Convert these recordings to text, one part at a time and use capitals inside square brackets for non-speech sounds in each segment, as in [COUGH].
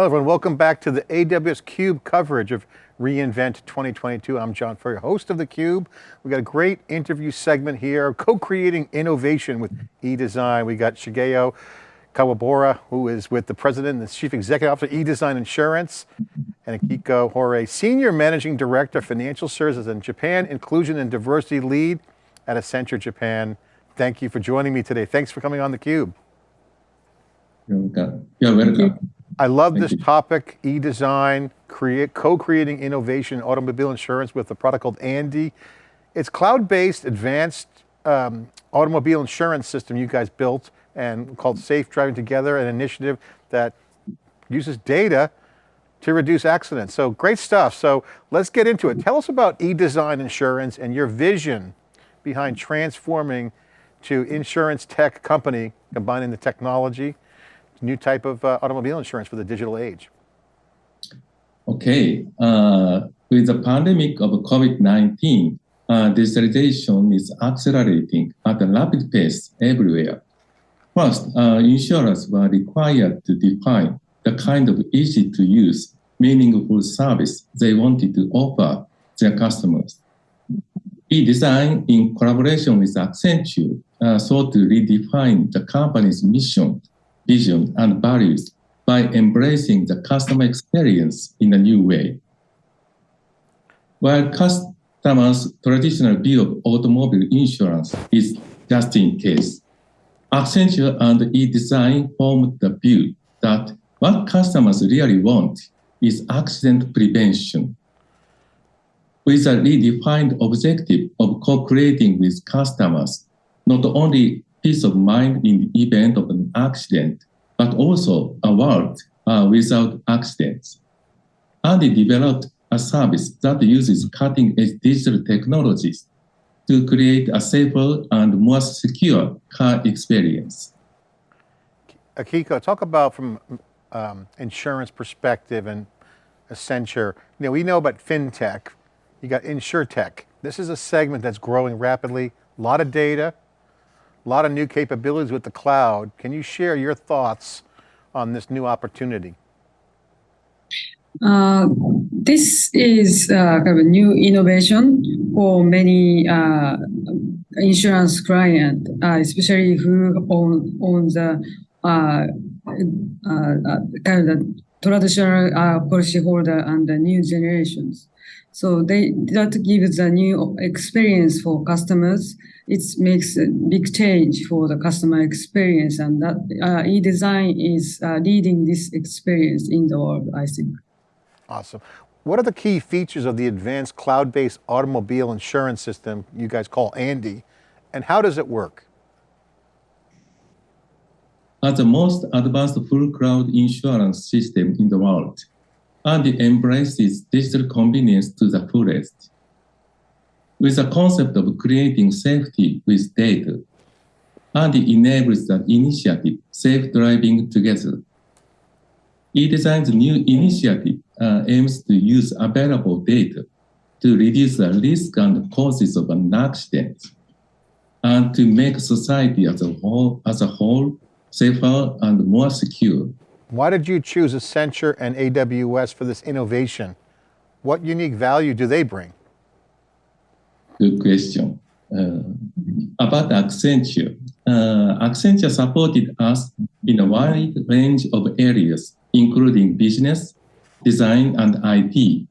Hello everyone, welcome back to the AWS CUBE coverage of reInvent 2022. I'm John Furrier, host of theCUBE. We've got a great interview segment here, co-creating innovation with eDesign. We got Shigeo Kuwabara, who is with the President and the Chief Executive Officer, of eDesign Insurance, and Akiko Horie, Senior Managing Director, of Financial Services in Japan, Inclusion and Diversity Lead at Accenture Japan. Thank you for joining me today. Thanks for coming on theCUBE. You're welcome. You're welcome. I love Thank this you. topic, e-design, create, co-creating innovation automobile insurance with a product called Andy. It's cloud-based advanced um, automobile insurance system you guys built and called Safe Driving Together, an initiative that uses data to reduce accidents. So great stuff. So let's get into it. Tell us about e-design insurance and your vision behind transforming to insurance tech company, combining the technology new type of uh, automobile insurance for the digital age? Okay, uh, with the pandemic of COVID-19, uh, digitalization is accelerating at a rapid pace everywhere. First, uh, insurers were required to define the kind of easy-to-use, meaningful service they wanted to offer their customers. E-Design, in collaboration with Accenture, uh, sought to redefine the company's mission vision, and values by embracing the customer experience in a new way. While customers' traditional view of automobile insurance is just in case, Accenture and eDesign formed the view that what customers really want is accident prevention. With a redefined objective of co-creating with customers, not only peace of mind in the event of accident, but also a world uh, without accidents. And they developed a service that uses cutting-edge digital technologies to create a safer and more secure car experience. Akiko, talk about from um, insurance perspective and Accenture. You know, we know about FinTech, you got InsurTech. This is a segment that's growing rapidly, a lot of data, lot of new capabilities with the cloud. Can you share your thoughts on this new opportunity? Uh, this is uh, kind of a new innovation for many uh, insurance clients, uh, especially who own, own the uh, uh, kind of the traditional policyholder and the new generations. So they that gives a new experience for customers. It makes a big change for the customer experience, and that uh, e-design is uh, leading this experience in the world. I think. Awesome. What are the key features of the advanced cloud-based automobile insurance system you guys call Andy, and how does it work? As the most advanced full cloud insurance system in the world, and embraces digital convenience to the fullest. With the concept of creating safety with data, and enables the initiative Safe Driving Together. eDesign's new initiative uh, aims to use available data to reduce the risk and causes of an accident and to make society as a whole, as a whole safer and more secure. Why did you choose Accenture and AWS for this innovation? What unique value do they bring? Good question. Uh, about Accenture, uh, Accenture supported us in a wide range of areas, including business, design, and IT.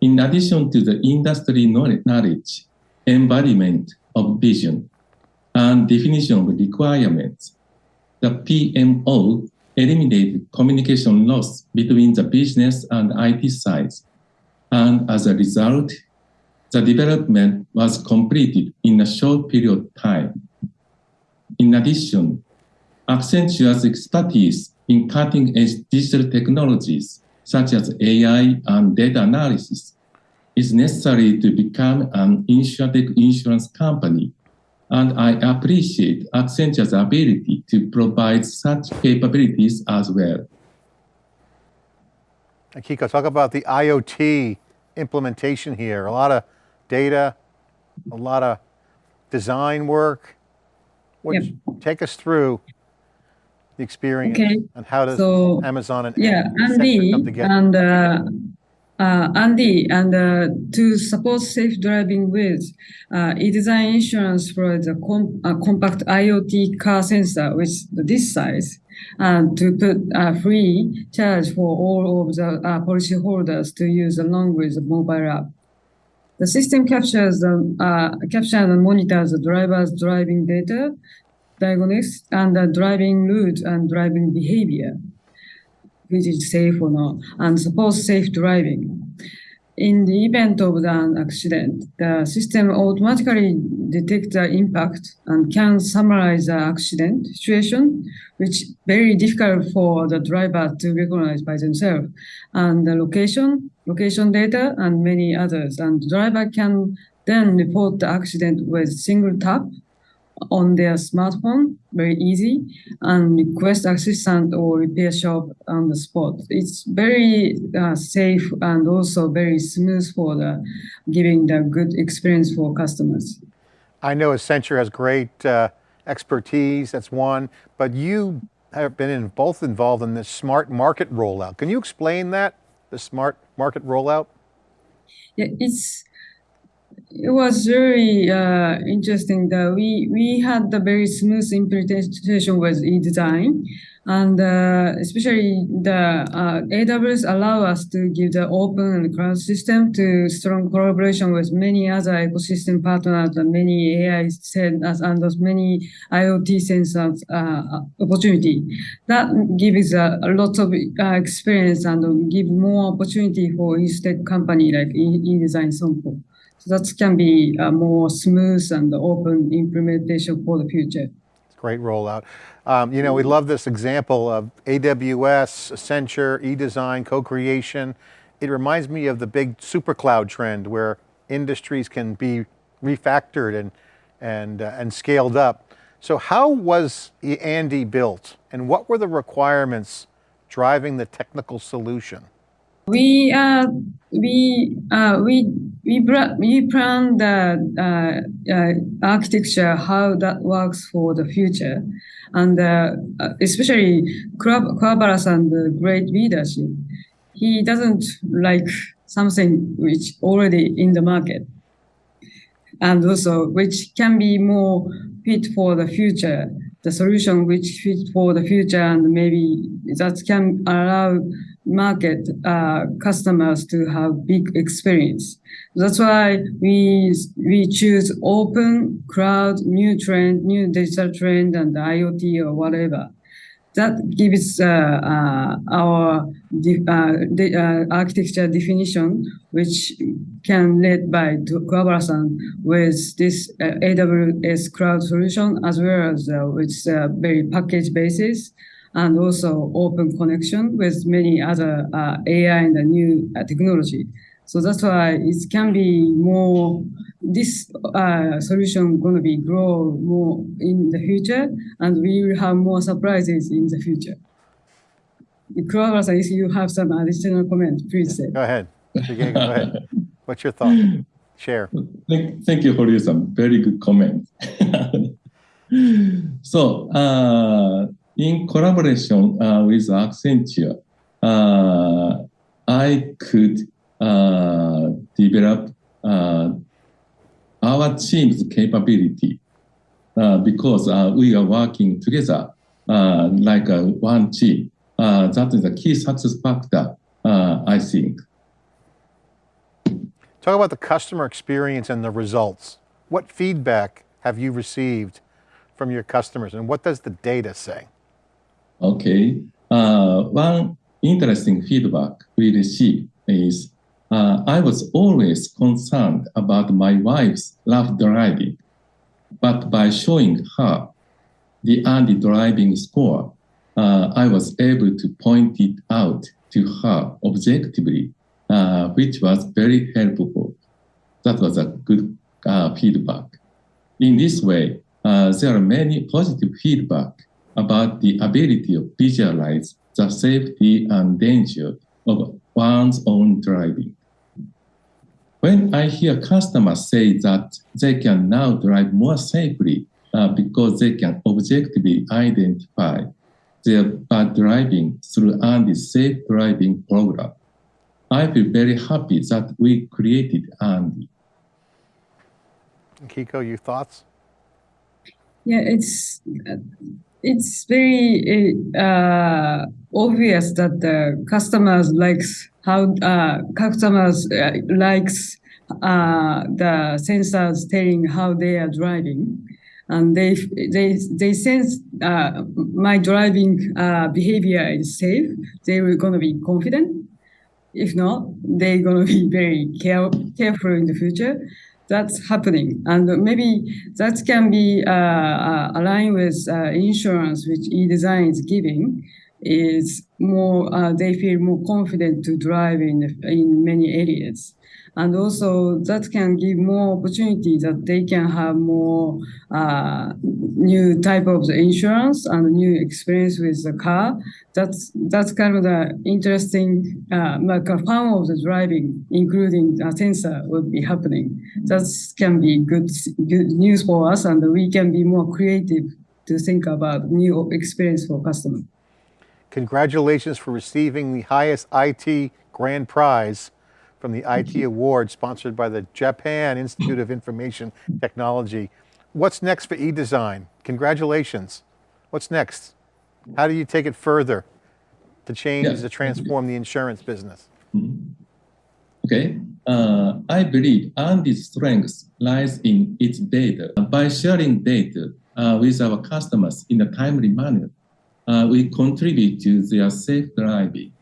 In addition to the industry knowledge, embodiment of vision, and definition of requirements, the PMO eliminated communication loss between the business and IT sides. And as a result, the development was completed in a short period of time. In addition, Accenture's expertise in cutting-edge digital technologies, such as AI and data analysis, is necessary to become an insurtech insurance company and I appreciate Accenture's ability to provide such capabilities as well. Akiko, talk about the IoT implementation here. A lot of data, a lot of design work. Yep. Take us through the experience, Okay. and how does So Amazon and yeah, Andy come together? and uh, uh, Andy and uh, to support safe driving with uh, e-design insurance for the com- a compact IoT car sensor with this size and to put a free charge for all of the uh, policyholders to use along with the mobile app. The system captures the uh, captures and monitors the driver's driving data, diagnostics, and the driving route and driving behavior which is safe or not, and supports safe driving. In the event of an accident, the system automatically detects the impact and can summarize the accident situation, which very difficult for the driver to recognize by themselves, and the location, location data, and many others. And the driver can then report the accident with single tap on their smartphone, very easy, and request assistant or repair shop on the spot. It's very uh, safe and also very smooth for the giving the good experience for customers. I know Accenture has great uh, expertise, that's one, but you have been in, both involved in this smart market rollout. Can you explain that, the smart market rollout? Yeah, it's it was very uh, interesting that we we had the very smooth implementation with e-design and uh, especially the uh, AWS allow us to give the open and cloud system to strong collaboration with many other ecosystem partners and many AI sensors and many IoT sensors uh, opportunity. That gives a, a lot of uh, experience and give more opportunity for instead company like e-design sample. So that can be a more smooth and open implementation for the future. It's great rollout. Um, you know, we love this example of AWS, Accenture, e-design, co-creation. It reminds me of the big super cloud trend where industries can be refactored and, and, uh, and scaled up. So how was Andy built and what were the requirements driving the technical solution? We uh, we uh, we we, we plan the uh, uh, architecture how that works for the future, and uh, especially Kuwabaras and the great leadership. He doesn't like something which already in the market, and also which can be more fit for the future. The solution which fit for the future, and maybe that can allow market uh, customers to have big experience. That's why we we choose open cloud, new trend, new digital trend, and IoT or whatever. That gives uh, uh, our de- the, uh, architecture definition, which can led by collaboration with this uh, AWS cloud solution, as well as uh, with very package basis and also open connection with many other uh, AI and the new uh, technology. So that's why it can be more, this uh, solution going to be grow more in the future and we will have more surprises in the future. Kuwabara, if you have some additional comment, please say. Go ahead. Shigeki, go ahead. [LAUGHS] What's your thought? Share. Thank, thank you for your some very good comment. [LAUGHS] so, uh, in collaboration uh, with Accenture, uh, I could uh, develop uh, our team's capability uh, because uh, we are working together like one team. that is a key success factor, I think. Talk about the customer experience and the results. What feedback have you received from your customers and what does the data say? Okay. Uh, one interesting feedback we received is uh, I was always concerned about my wife's rough driving, but by showing her the Andy driving score, uh, I was able to point it out to her objectively, uh, which was very helpful. That was a good uh, feedback. In this way, uh, there are many positive feedback about the ability of visualize the safety and danger of one's own driving. When I hear customers say that they can now drive more safely uh, because they can objectively identify their bad driving through Andy's safe driving program. I feel very happy that we created Andy. Kiko, your thoughts? Yeah, it's it's very uh, obvious that the customers likes how uh, customers uh, likes uh, the sensors telling how they are driving, and they they they sense uh, my driving uh, behavior is safe. They were gonna be confident. If not, they're gonna be very care, careful in the future that's happening. And maybe that can be uh, uh, aligned with uh, insurance, which e-design is giving, is more, uh, they feel more confident to drive in, in many areas. And also that can give more opportunity that they can have more uh, new type of the insurance and new experience with the car. That's that's kind of the interesting uh, like a form of the driving, including a sensor will be happening. That can be good good news for us, and we can be more creative to think about new experience for customer. Congratulations for receiving the highest IT grand prize from the IT Award sponsored by the Japan Institute of Information Technology. What's next for eDesign? Congratulations. What's next? How do you take it further to change, Yeah. to transform the insurance business? Okay, uh, I believe Andy's strength lies in its data. By sharing data uh, with our customers in a timely manner, uh, we contribute to their safe driving.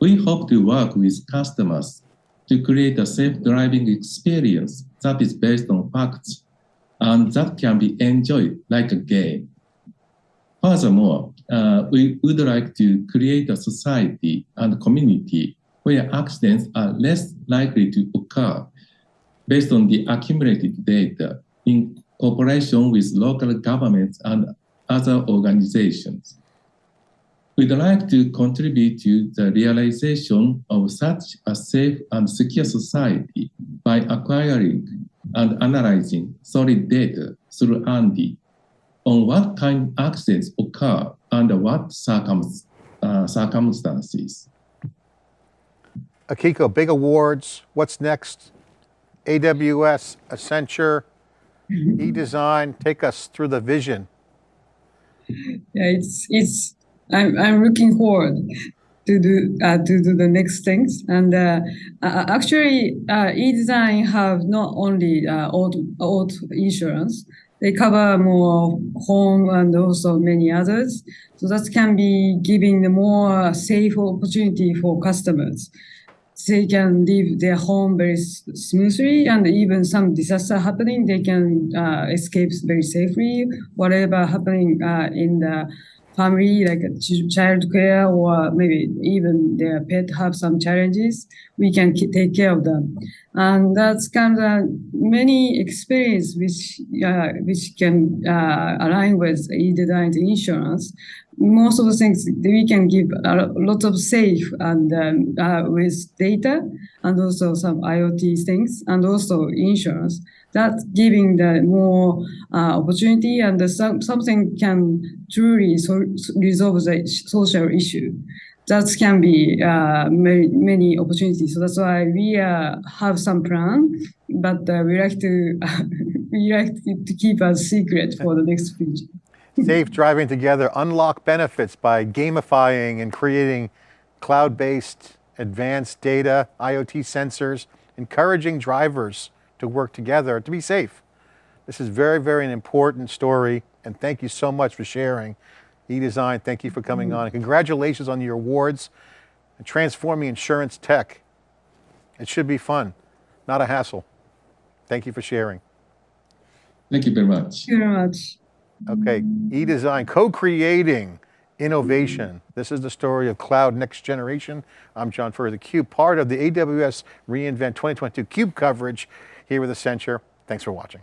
We hope to work with customers to create a safe driving experience that is based on facts and that can be enjoyed like a game. Furthermore, uh, we would like to create a society and community where accidents are less likely to occur based on the accumulated data in cooperation with local governments and other organizations. We'd like to contribute to the realization of such a safe and secure society by acquiring and analyzing solid data through Andy on what kind of accidents occur under what circum- uh, circumstances. Akiko, big awards, what's next? AWS, Accenture, [LAUGHS] eDesign, take us through the vision. Yeah, it's it's I'm I'm looking forward to do uh, to do the next things. And uh, uh, actually, uh, eDesign have not only uh, auto, auto insurance. They cover more home and also many others. So that can be giving the more safe opportunity for customers. They can leave their home very smoothly, and even some disaster happening, they can uh, escape very safely. Whatever happening uh, in the family, like a ch- child care or maybe even their pet have some challenges, we can take care of them. And that's kind of many experience which uh, which can uh, align with e-design insurance. Most of the things we can give a lot of safe and um, uh, with data and also some IoT things and also insurance. That's giving the more uh, opportunity and the, some, something can truly so, resolve the social issue. That can be uh, many, many opportunities. So that's why we uh, have some plan, but uh, we like to [LAUGHS] we like to, keep a secret for the next future. [LAUGHS] Safe driving together, unlock benefits by gamifying and creating cloud-based advanced data, IoT sensors, encouraging drivers to work together to be safe. This is very, very an important story, and thank you so much for sharing. eDesign, thank you for coming on. And congratulations on your awards and transforming insurance tech. It should be fun, not a hassle. Thank you for sharing. Thank you very much. Thank you very much. Okay, eDesign, co-creating innovation. This is the story of cloud next generation. I'm John Furrier, theCUBE, part of the AWS reInvent 2022 CUBE coverage here with Accenture. Thanks for watching.